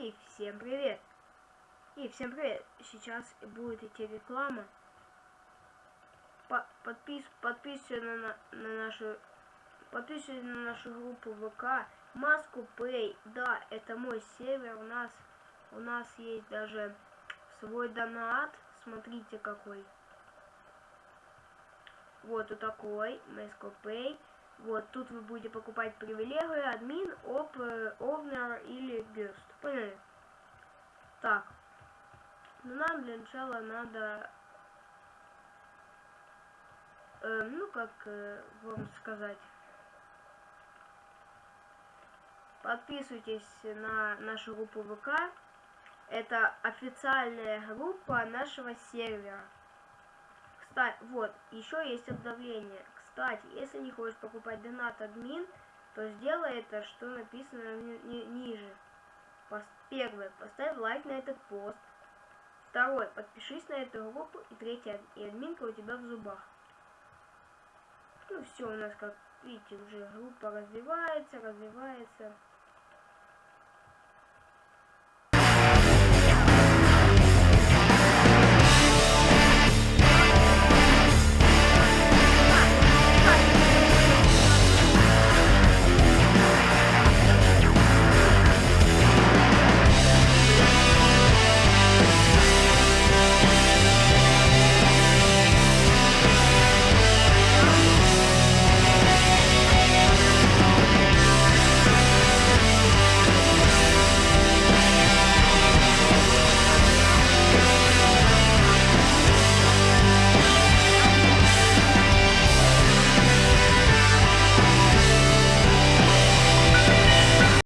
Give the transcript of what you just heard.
И всем привет! И всем привет! Сейчас будет идти реклама. По подпис подписывайся на, на, на нашу подписывайся на нашу группу ВК. Маску Play. Да, это мой сервер. У нас у нас есть даже свой донат. Смотрите какой. Вот вот такой. Маску Play. Вот, тут вы будете покупать привилегии, админ, оп, овнер или гест. Поняли? Так. Ну, нам для начала надо... Э, ну, как э, вам сказать... Подписывайтесь на нашу группу ВК. Это официальная группа нашего сервера. Кстати, вот, еще есть обновление. Кстати, если не хочешь покупать донат админ, то сделай это, что написано ни ни ниже. Пост первое, поставь лайк на этот пост. Второе, подпишись на эту группу. И третье, и админка у тебя в зубах. Ну все, у нас, как видите, уже группа развивается, развивается.